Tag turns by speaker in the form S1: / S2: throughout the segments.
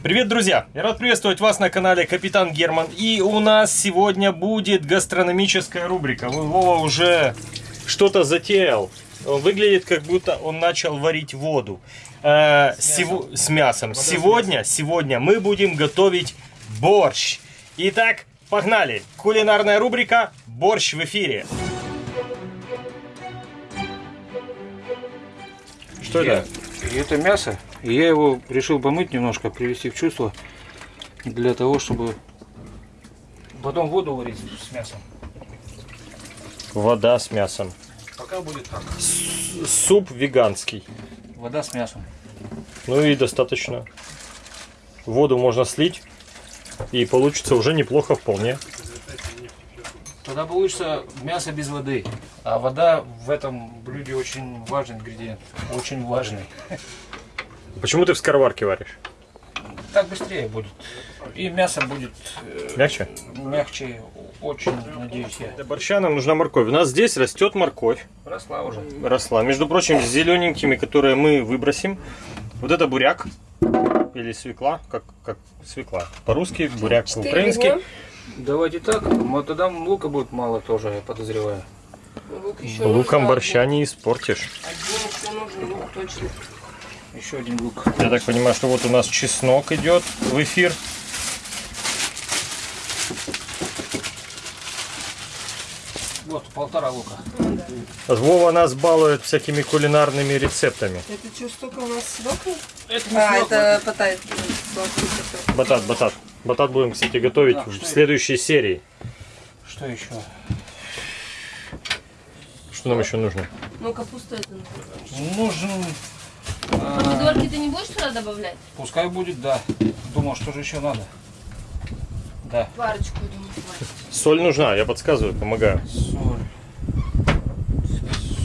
S1: Привет, друзья! Я рад приветствовать вас на канале Капитан Герман. И у нас сегодня будет гастрономическая рубрика. Вова уже что-то затеял. Он выглядит, как будто он начал варить воду. Э, с, мясом. с мясом. Сегодня, сегодня мы будем готовить борщ. Итак, погнали! Кулинарная рубрика «Борщ в эфире».
S2: Что это? И это мясо. И я его решил помыть немножко, привести в чувство, для того, чтобы потом воду варить с мясом.
S1: Вода с мясом.
S2: Пока будет так.
S1: С суп веганский.
S2: Вода с мясом.
S1: Ну и достаточно. Воду можно слить, и получится уже неплохо вполне.
S2: Тогда получится мясо без воды. А вода в этом блюде очень важный ингредиент. Очень важный.
S1: Почему ты в скороварке варишь?
S2: Так быстрее будет. И мясо будет
S1: э, мягче.
S2: Мягче, очень надеюсь я.
S1: Для борща нам нужна морковь. У нас здесь растет морковь.
S2: Росла уже.
S1: Росла. Между прочим, с зелененькими, которые мы выбросим. Вот это буряк или свекла, как, как свекла. По-русски буряк, по-украински.
S2: Давайте так, тогда лука будет мало тоже, я подозреваю.
S1: Лук Луком борща не испортишь.
S3: Один еще нужен лук точно.
S2: Еще один лук.
S1: Я так понимаю, что вот у нас чеснок идет в эфир.
S2: Вот, полтора лука.
S1: Вова нас балует всякими кулинарными рецептами.
S3: Это что, столько у нас срока?
S2: Это не
S3: А,
S2: срок,
S3: это батат.
S1: Батат, батат. Батат будем, кстати, готовить
S2: Да,
S1: в следующей серии.
S2: Что еще?
S1: Что нам еще нужно?
S3: Ну, капуста это. наверное.
S2: Нужен... а,
S4: Помидорки ты не будешь туда добавлять?
S2: пускай будет, да. Думал, что же еще надо. Да.
S4: Парочку, я думаю, хватит.
S1: Соль нужна, я подсказываю, помогаю.
S2: Соль.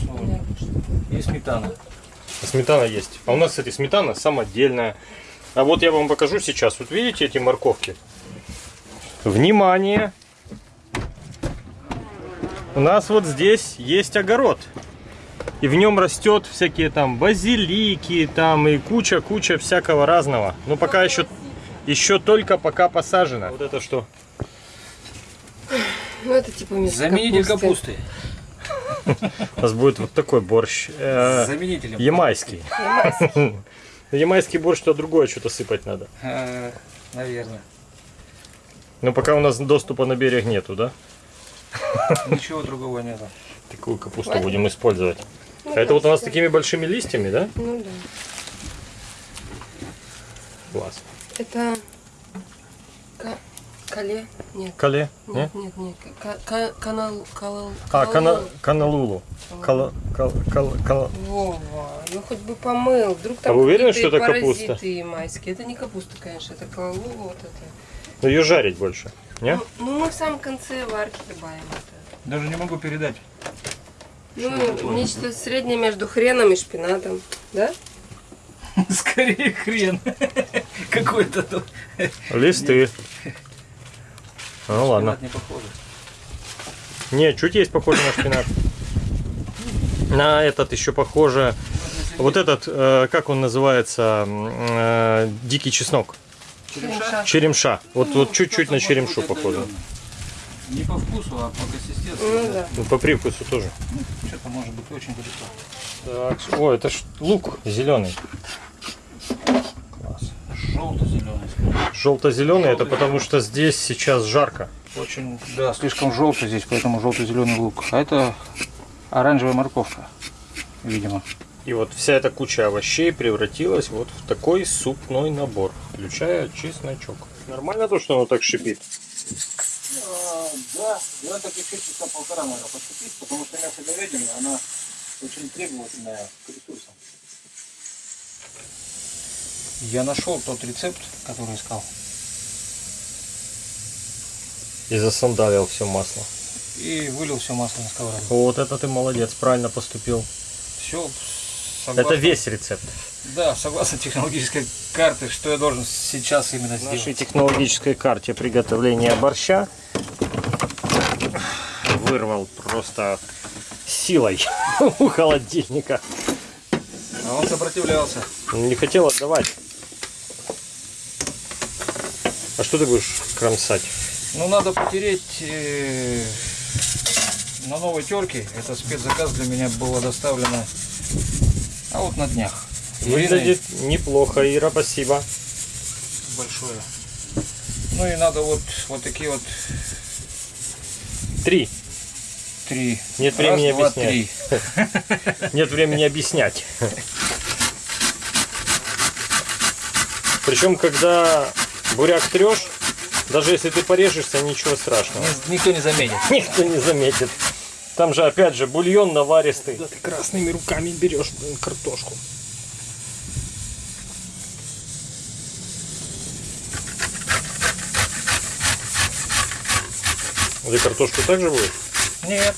S2: Соль. И сметана.
S1: Сметана есть. А у нас, кстати, сметана самодельная. А вот я вам покажу сейчас. Вот видите эти морковки? Внимание! У нас вот здесь есть огород. И в нем растет всякие там базилики, там и куча-куча всякого разного. Но пока еще, еще только пока посажено. Вот это что?
S3: Ну, это типа вместо
S2: Заменитель
S3: капусты.
S2: капусты.
S1: У нас будет вот такой борщ. э,
S2: Заменителем.
S1: ямайский.
S3: Ямайский.
S1: Ямайский борщ, то другое что-то сыпать надо.
S2: А, Наверное.
S1: Но пока у нас доступа на берег нету, да?
S2: Ничего другого нету.
S1: Такую капусту будем использовать. А это вот у нас с такими большими листьями, да?
S3: Ну да.
S1: Класс.
S3: Это ка- кале? Нет.
S1: Кале? Не?
S3: Нет, нет, нет. Ка- канал, канал,
S1: А, кана,
S3: каналу.
S1: каналулу. Кала, кал, кал, кал.
S3: Вова, ну хоть бы помыл. Вдруг там
S1: А вы уверены, что это капуста?
S3: Это не капуста, конечно, это калалу вот это.
S1: Ну ее жарить больше. Не?
S3: Ну, ну, мы в самом конце варки добавим это.
S2: Даже не могу передать.
S3: Ну, нечто среднее между хреном и шпинатом. Да?
S2: Скорее хрен. Какой-то тут.
S1: Листы. Ну ладно.
S2: Не похоже.
S1: Не, чуть есть похоже на шпинат. На этот еще похоже. Вот этот, э, как он называется, э, дикий чеснок.
S3: Черемша.
S1: Черемша. Вот, вот чуть-чуть на черемшу похоже.
S2: Не по вкусу, а по консистенции.
S3: Ну да.
S1: Ну, по привкусу тоже.
S2: Что-то может быть очень далеко.
S1: Так, о, это ж лук зеленый. Класс.
S2: Желто-зеленый.
S1: Желто-зеленый это потому что здесь сейчас жарко.
S2: Очень, да, слишком желтый здесь, поэтому желто-зеленый лук. А это оранжевая морковка, видимо.
S1: И вот вся эта куча овощей превратилась вот в такой супной набор, включая чесночок. Нормально то, что оно так шипит?
S2: да, я так еще часа полтора надо подцепить, потому что мясо говядины, она очень требовательная к ресурсам. Я нашел тот рецепт, который искал.
S1: И засандалил все масло.
S2: И вылил все масло на сковороду.
S1: Вот это ты молодец, правильно поступил.
S2: Все
S1: Это весь рецепт.
S2: Да, согласно технологической карте, что я должен сейчас именно
S1: В
S2: сделать.
S1: нашей технологической карте приготовления борща вырвал просто силой у холодильника.
S2: А он сопротивлялся.
S1: Не хотел отдавать. А что ты будешь кромсать?
S2: Ну, надо потереть э, на новой терке. Это спецзаказ для меня было доставлено. А вот на днях.
S1: Выглядит неплохо, Ира, спасибо.
S2: большое. Ну и надо вот, вот такие вот
S1: Три.
S2: три.
S1: Нет
S2: Раз,
S1: времени
S2: два,
S1: объяснять.
S2: три.
S1: Нет времени объяснять. Причем, когда буряк трешь, даже если ты порежешься, ничего страшного.
S2: Ни- Никто не заметит.
S1: Никто не заметит. Там же, опять же, бульон наваристый. Да ты красными руками берешь блин, картошку. Ты картошку также будешь?
S2: Нет,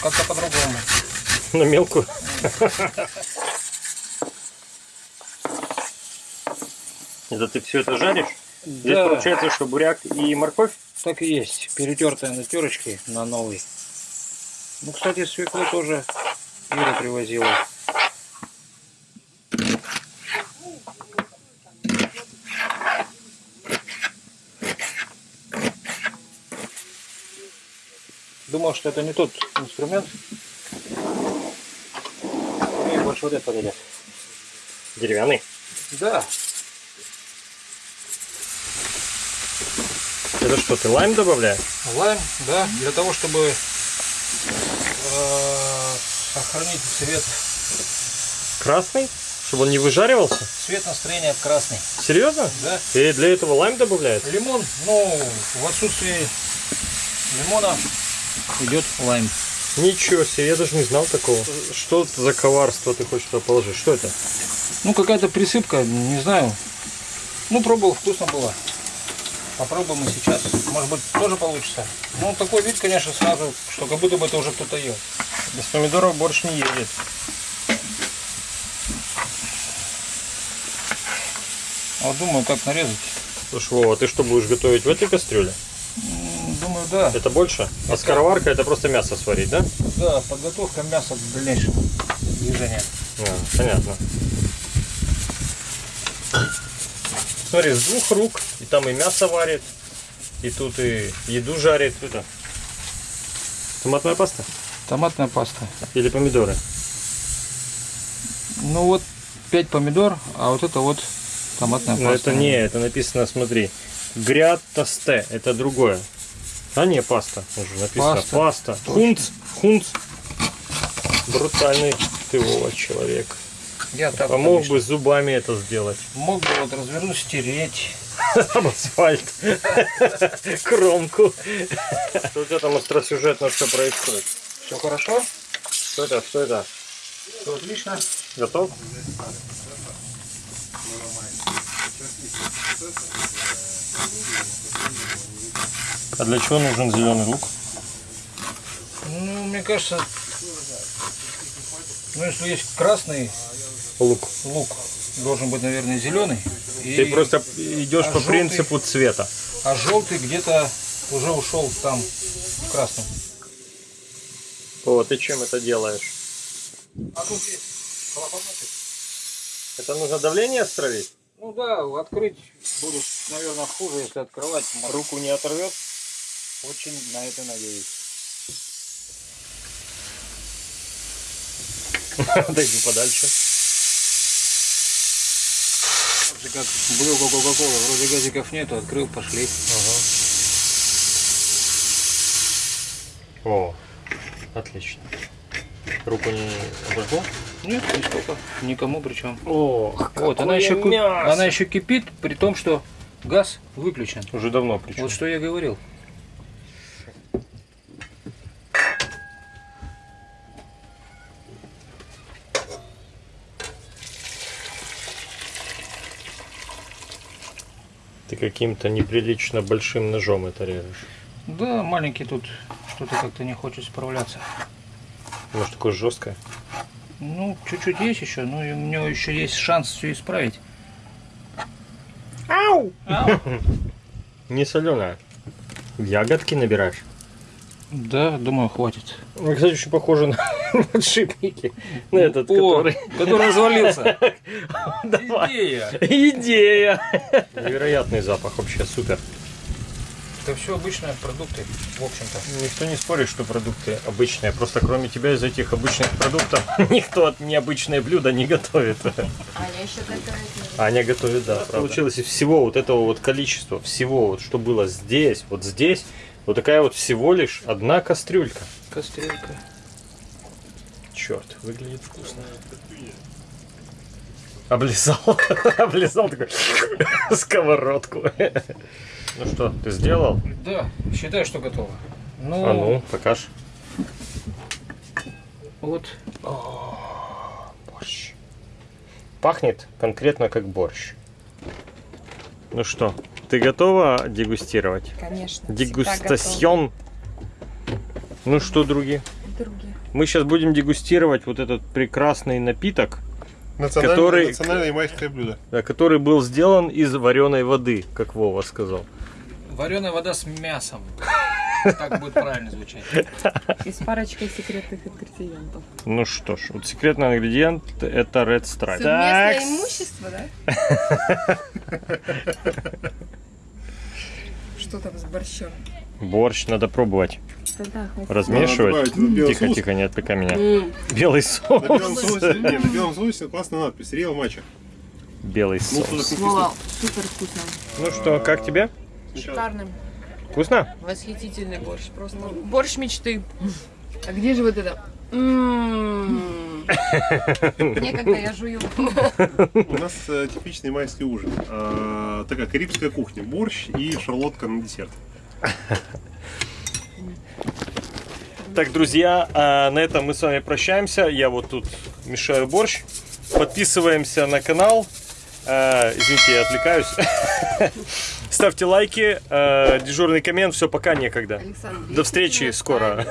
S2: как-то по-другому.
S1: На мелкую? Это ты все это жаришь? Здесь
S2: Да.
S1: получается, что буряк и морковь?
S2: Так и есть. Перетертая на терочке на новый. Ну, кстати, свеклу тоже Ира привозила. Думал, что это не тот инструмент. Мне больше вот это подойдет.
S1: Деревянный.
S2: Да,
S1: Это что, ты лайм добавляешь?
S2: лайм, да, для того, чтобы сохранить цвет,
S1: Красный? Чтобы он не выжаривался?
S2: цвет настроения красный.
S1: Серьезно?
S2: Да.
S1: И для этого лайм добавляют?
S2: Лимон, ну, в отсутствии лимона идет лайм.
S1: Ничего себе, я даже не знал такого. Что это за коварство ты хочешь туда положить? Что это?
S2: Ну, какая-то присыпка, не знаю. Ну, пробовал, вкусно было. Попробуем и сейчас. Может быть, тоже получится. Ну, такой вид, конечно, сразу, что как будто бы это уже кто-то ел.
S1: Без помидоров борщ не едет.
S2: А Вот думаю, как нарезать.
S1: Слушай, Вова, ты что будешь готовить в этой кастрюле?
S2: Думаю, да.
S1: Это больше? А скороварка это просто мясо сварить, да?
S2: Да, подготовка мяса к дальнейшему движению.
S1: А, понятно. Смотри, с двух рук. И там и мясо варит, и тут и еду жарит. Это томатная паста?
S2: Томатная паста.
S1: Или помидоры?
S2: Ну вот 5 помидор, а вот это вот томатная
S1: Но
S2: паста.
S1: это не, это написано, смотри. Грятасте, это другое. А не, паста. Уже написано.
S2: Паста.
S1: Паста. Хунц. Хунц. Брутальный ты, Вова, человек.
S2: Я так
S1: А мог бы зубами это сделать.
S2: Мог бы вот развернуть, стереть.
S1: Об асфальт. Кромку. Что у тебя там остросюжетно все происходит?
S2: Все хорошо?
S1: Что это? Что это?
S2: Все отлично.
S1: Готов? А для чего нужен зеленый лук?
S2: Ну, мне кажется, ну если есть красный
S1: Лук.
S2: лук, должен быть, наверное, зеленый. И,
S1: Ты просто идешь
S2: а
S1: по
S2: желтый?
S1: принципу цвета.
S2: А желтый где-то уже ушел там в красном.
S1: О, ты чем это делаешь?
S2: А тут есть клапаночек.
S1: Это нужно давление стравить?
S2: Ну да, открыть будет, наверное, хуже, если открывать.
S1: Руку не оторвет?
S2: Очень на это надеюсь.
S1: Отойди подальше.
S2: Же, как бутылка Кока-Кола, вроде газиков нету, открыл, пошли.
S1: О, отлично. Руку не обожгло?
S2: Нет, нисколько, никому причем.
S1: О,
S2: Вот, она еще, ку- она еще кипит, при том, что газ выключен.
S1: Уже давно причем.
S2: Вот что я говорил.
S1: Каким-то неприлично большим ножом это режешь.
S2: Да, маленький тут что-то как-то не хочет справляться.
S1: Может такое жесткое?
S2: Ну, чуть-чуть есть еще, но и у него еще есть шанс все исправить.
S1: Ау!
S2: Ау.
S1: Не соленая. Ягодки набираешь.
S2: Да, думаю, хватит.
S1: Ну, кстати, очень похоже на подшипники. На этот,
S2: О,
S1: который...
S2: который развалился. Идея.
S1: Идея! Невероятный запах вообще, супер.
S2: Это все обычные продукты, в общем-то.
S1: Никто не спорит, что продукты обычные. Просто кроме тебя из этих обычных продуктов никто необычные блюда не готовит.
S4: Аня еще готовит.
S1: Аня готовит, да. Получилось из всего вот этого вот количества, всего вот, что было здесь, вот здесь, вот такая вот всего лишь одна кастрюлька.
S2: Кастрюлька.
S1: Черт, выглядит вкусно. Облизал, облизал такой сковородку. Ну что, ты сделал?
S2: Да, считаю, что готово. Ну,
S1: А ну, покаж.
S2: вот.
S1: Борщ. Пахнет конкретно как борщ. Ну что, ты готова дегустировать?
S3: Конечно.
S1: Дегустасьон. Ну что, други,
S3: Другие.
S1: Мы сейчас будем дегустировать вот этот прекрасный напиток,
S5: Национальное,
S1: Который-
S5: национальное ямайское блюдо.
S1: да, который был сделан из вареной воды, как Вова сказал.
S2: Вареная вода с мясом. Так будет правильно звучать.
S6: И с парочкой секретных ингредиентов.
S1: Ну что ж, вот секретный ингредиент это Red Stripe.
S3: Совместное
S1: Так,
S3: имущество, да? Что там с борщом?
S1: борщ надо пробовать,
S6: Хватит.
S1: размешивать.
S5: добавить этот белый
S1: Тихо,
S5: соус.
S1: тихо, не отвлекай меня.
S3: М,
S1: Белый
S5: На белом
S1: соус.
S5: соусе, не, на белом соусе классная надпись. Реал матча.
S1: Белый
S5: Ну,
S1: соус.
S5: так
S6: Вова, супер вкусно.
S1: Ну что, как тебе?
S6: Шикарный.
S1: Вкусно?
S6: Восхитительный борщ. Просто борщ мечты.
S3: А где же вот это?
S6: Некогда я жую.
S5: У нас э, типичный майский ужин. А, такая карибская кухня. Борщ и шарлотка на десерт.
S1: Так, друзья, а на этом мы с вами прощаемся. Я вот тут мешаю борщ. Подписываемся на канал. А, извините, я отвлекаюсь. Ставьте лайки, а, дежурный коммент. Все, пока некогда. До встречи скоро.